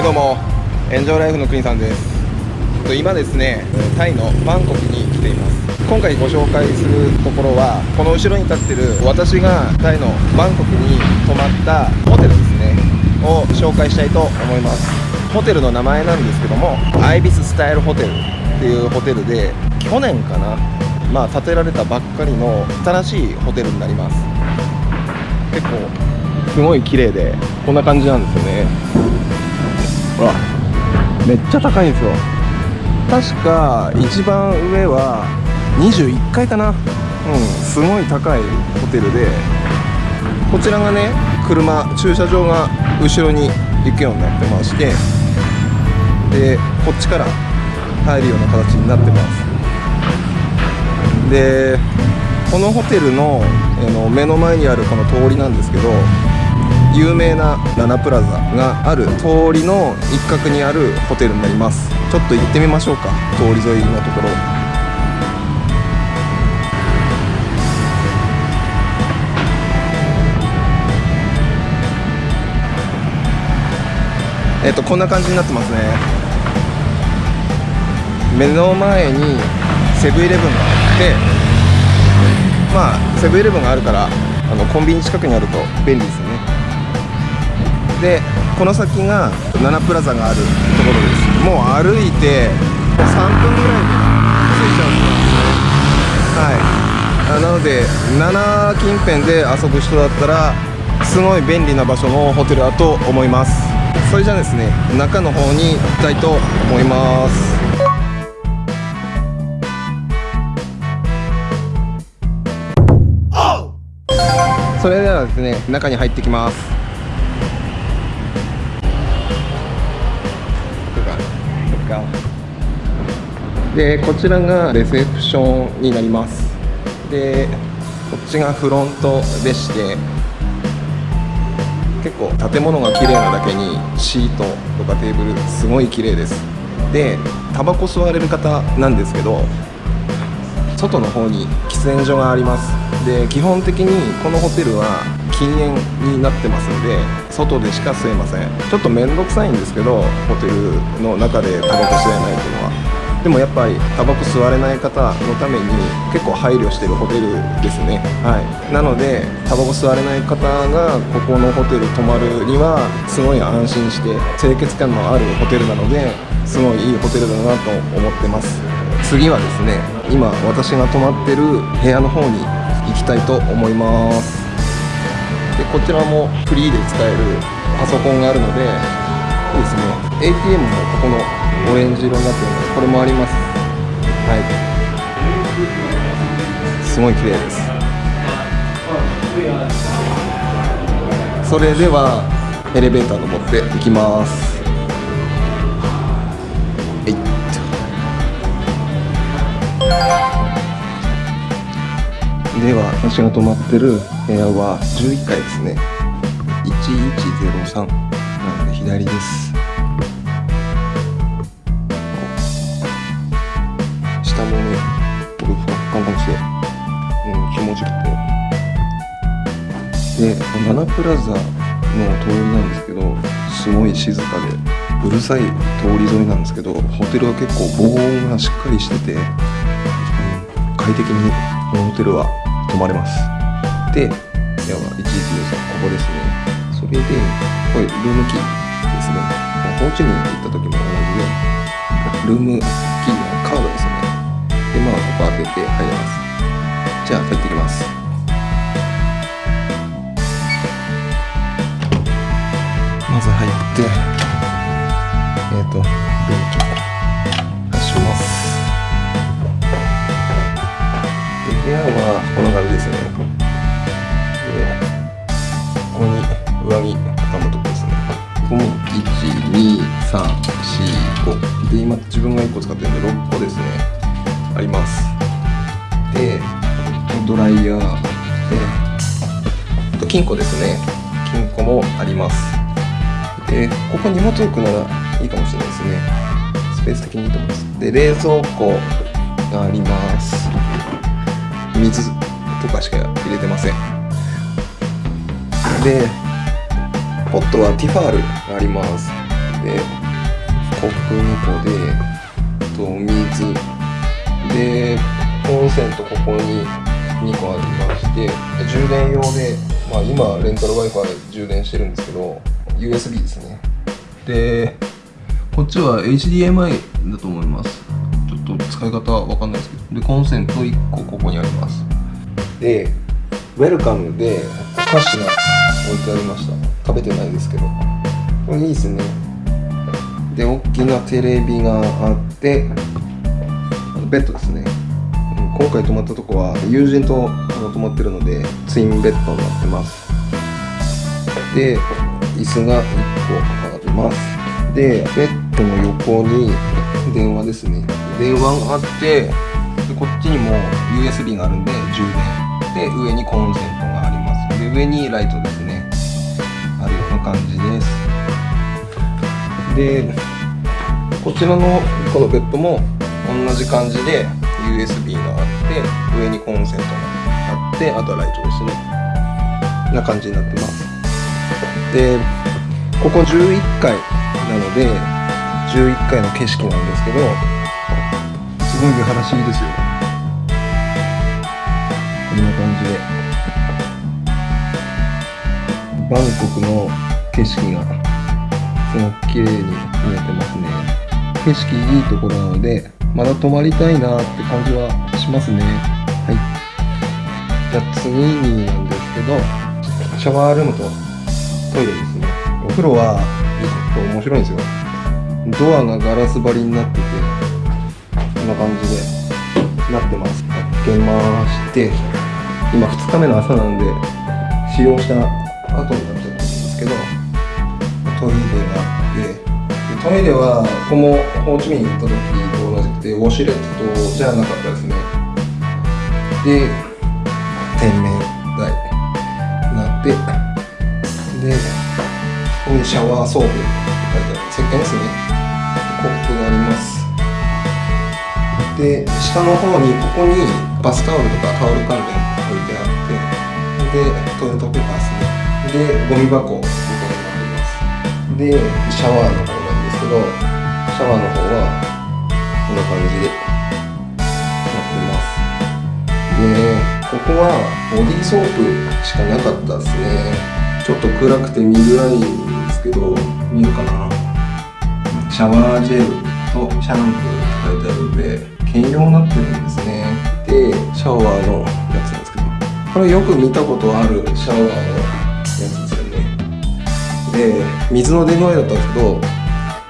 いどうも。エンジョイライフの国さんです。今ですねタイのバンコクに来ています。今回ご紹介するところはこの後ろに立ってる私がタイのバンコクに泊まったホテルですね。を紹介したいと思います。ホテルの名前なんですけどもアイビススタイルホテルっていうホテルで去年かなまあ建てられたばっかりの新しいホテルになります。結構すごい綺麗でこんな感じなんですよね。ほらめっちゃ高いんですよ。確か一番上は21階かな。うん。すごい高いホテルでこちらがね車駐車場が後ろに行くようになってましてでこっちから入るような形になってます。でこのホテルのの目の前にあるこの通りなんですけど有名なラナプラザがある通りの一角にあるホテルになります。ちょっと行ってみましょうか。通り沿いのところ。えっとこんな感じになってますね。目の前にセブンイレブンがあってまあセブンイレブンがあるからあのコンビニ近くにあると便利ですよね。でこの先がナナプラザがあるところです。もう歩いて3分ぐらいで着いちゃうんですね。はい。なので7近辺で遊ぶ人だったらすごい便利な場所のホテルだと思います。それじゃあですね中の方に行きたいと思います。それではですね中に入ってきます。でこちらがレセプションになります。でこっちがフロントでして結構建物が綺麗なだけにシートとかテーブルすごい綺麗です。でタバコ吸われる方なんですけど外の方に喫煙所があります。で基本的にこのホテルは禁煙になってますんで外でしか吸えません。ちょっと面倒くさいんですけどホテルの中でタバコ吸えないっていうのは。でもやっぱりタバコ吸われない方のために結構配慮してるホテルですね。はい。なのでタバコ吸われない方がここのホテル泊まるにはすごい安心して清潔感のあるホテルなのですごいいいホテルだなと思ってます。次はですね今私が泊まってる部屋の方に行きたいと思います。でこちらもフリーで使えるパソコンがあるのでいいですね。ATM もここのオレンジ色になってるのでこれもあります。はい。すごい綺麗です。それではエレベーター登っていきます。えいっでは私が泊まってる部屋は11階ですね。1103なので左です。でナナプラザの通りなんですけどすごい静かでうるさい通り沿いなんですけどホテルは結構防音がしっかりしてて、快適にこのホテルは泊まれます。ででは1113ここですね。それでこれルームキーですね。ホーチミン行った時も同じでルームキーのカードですね。でまあここ開けて入れます。じゃあ入ってきます。まず入ってですね。でここに上着畳むとこですね。ここも12345で今自分が1個使ってるんで6個ですね。あります。でドライヤー。でと金庫ですね。金庫もあります。でここ荷物置くならいいかもしれないですね。スペース的にいいと思います。で冷蔵庫があります。水とかしか入れてません。でポットはティファールがあります。でコップ2個でと水。でコンセントここに2個ありまして充電用で、まあ、今レンタル w i f i 充電してるんですけど USB ですね。でこっちは HDMI だと思います。ちょっと使い方は分かんないですけど。でコンセント1個ここにあります。でウェルカムでお菓子が置いてありました。食べてないですけど。これいいですね。で大きなテレビがあってベッドですね。今回泊まったとこは友人と泊まってるのでツインベッドになってます。で椅子が1個あります。でベッドの横に電話ですね。電話があってでこっちにも USB があるんで充電。で上にコンセントがありますで上にライトですね。あるような感じです。でこちらのこのベッドも同じ感じで USB があって上にコンセントがあってあとはライトですね。な感じになってます。でここ11階なので11階の景色なんですけどすごい見晴らしいですよ。こんな感じで。バンコクの景色がすごく綺麗に見えてますね。景色いいところなのでまだ泊まりたいなって感じはしますね。はい。じゃあ次になんですけどシャワールームとトイレですね。お風呂はちょっと面白いんですよ。ドアがガラス張りになっててこんな感じでなってます。開けまして。今2日目の朝なんで使用した後になっちゃったんですけどトイレがあってトイレはここもホーチミンに行った時と同じくてウォシュレットじゃなかったですね。で洗面台になってでここにシャワーソープって書いてある石鹸ですね。コップがあります。で下の方にここにバスタオルとかタオル関連でトイレットペーパーですね。でゴミ箱ここになってます。でシャワーの方なんですけどシャワーの方はこんな感じでなってます。でここはボディーソープしかなかったですね。ちょっと暗くて見づらいんですけど見るかな。シャワージェルとシャンプーって書いてあるんで兼用になってるんですね。でシャワーのやつこれよく見たことあるシャワーのやつですよね。で水の出具合だったんですけど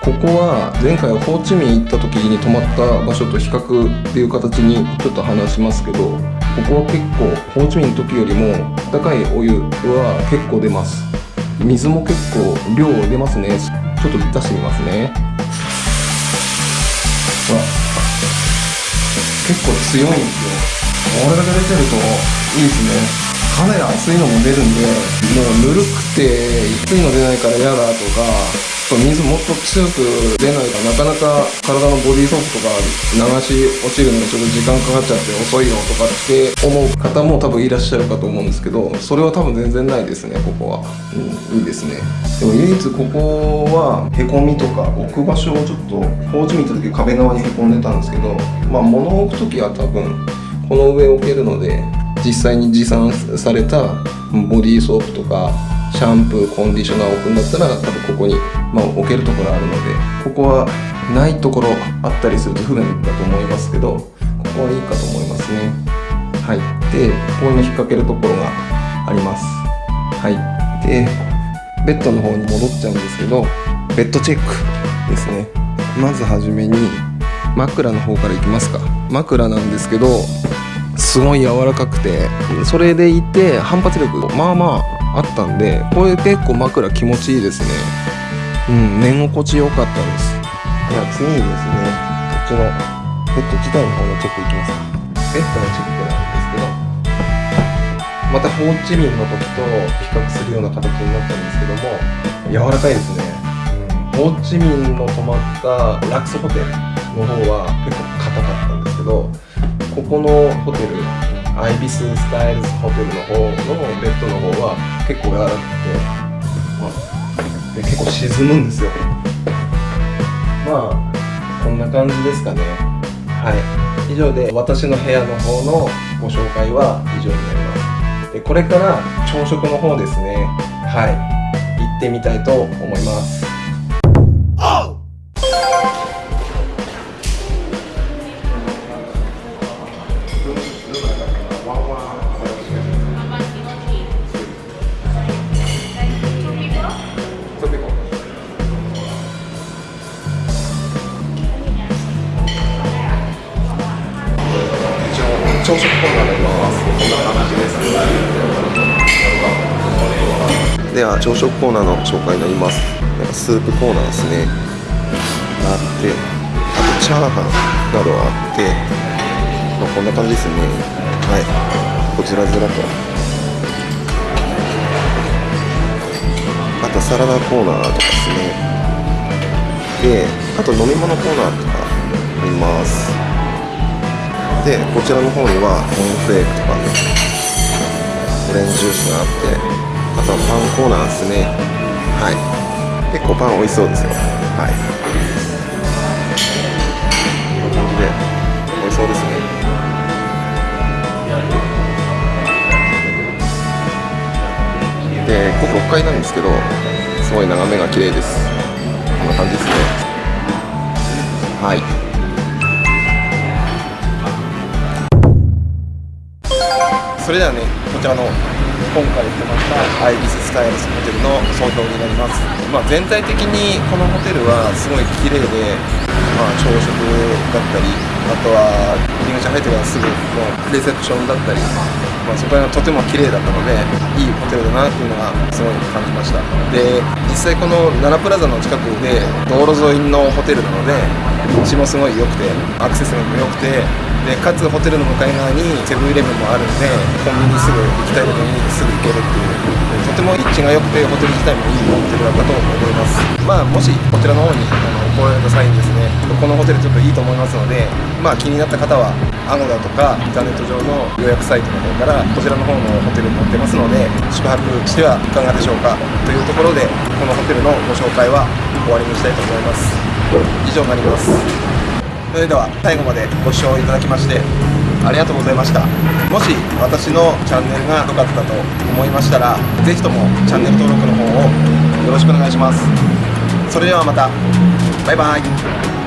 ここは前回ホーチミン行った時に泊まった場所と比較っていう形にちょっと話しますけどここは結構ホーチミンの時よりも高いお湯は結構出ます。水も結構量出ますね。ちょっと出してみますね。ほら結構強いんですよ。これだけ出てるといいですね。かなり熱いのも出るんでもうぬるくて熱いの出ないから嫌だとか水もっと強く出ないかなかなか体のボディーソープとか流し落ちるのにちょっと時間かかっちゃって遅いよとかって思う方も多分いらっしゃるかと思うんですけどそれは多分全然ないですねここは、うん、いいですね。でも唯一ここはへこみとか置く場所をちょっとホーチミン行った時壁側にへこんでたんですけどまあ物を置く時は多分この上置けるので実際に持参されたボディーソープとかシャンプーコンディショナーを置くんだったら多分ここに、まあ、置けるところあるのでここはないところあったりすると不便だと思いますけどここはいいかと思いますね。はい。でここに引っ掛けるところがあります。はい。でベッドの方に戻っちゃうんですけどベッドチェックですね。まずはじめに枕の方からいきますか。枕なんですけどすごい柔らかくてそれでいて反発力まあまああったんでこれ結構枕気持ちいいですね。うん寝心地良かったです。じゃあ次にですね。こっちのベッド自体の方のチェックいきますか。ベッドのチェックなんですけどまたホーチミンの時と比較するような形になったんですけども柔らかいですね、うん、ホーチミンの泊まったラクスホテルの方は結構硬かったんですけどこのホテルアイビススタイルズホテルの方のベッドの方は結構柔らかくて、まあ、で結構沈むんですよ。まあこんな感じですかね。はい。以上で私の部屋の方のご紹介は以上になります。でこれから朝食の方ですね。はい。行ってみたいと思います。では朝食コーナーの紹介になります。なんかスープコーナーですね。あってあとチャーハンなどあって、まあ、こんな感じですね。はい。こちらずらと。あとサラダコーナーとかですね。であと飲み物コーナーとかあります。でこちらの方にはコーンフレークとかね。オレンジジュースがあって。あとはパンコーナーですね。はい。結構パン美味しそうですよ。はい。こんな感じで美味しそうですね。でここ6階なんですけどすごい眺めが綺麗です。こんな感じですね。はい。それではねこちらの今回泊まったアイビススタイルスホテルの総評になります、まあ、全体的にこのホテルはすごい綺麗で、まあ、朝食だったりあとは入り口入ってからすぐのレセプションだったり、まあ、そこら辺がとても綺麗だったのでいいホテルだなっていうのがすごい感じました。で実際この奈良プラザの近くで道路沿いのホテルなので道もすごい良くてアクセスも良くてでかつホテルの向かい側にセブンイレブンもあるんでコンビニすぐ行きたいところにすぐ行けるっていうとても立地が良くてホテル自体もいいホテルだったと思います。まあもしこちらの方にあの来られた際にですね。このホテルちょっといいと思いますのでまあ気になった方はアゴダとかインターネット上の予約サイトの方からこちらの方のホテルに載ってますので宿泊してはいかがでしょうかというところでこのホテルのご紹介は終わりにしたいと思います。以上になりますそれでは最後までご視聴いただきましてありがとうございました。もし私のチャンネルが良かったと思いましたら是非ともチャンネル登録の方をよろしくお願いします。それではまた。バイバイ。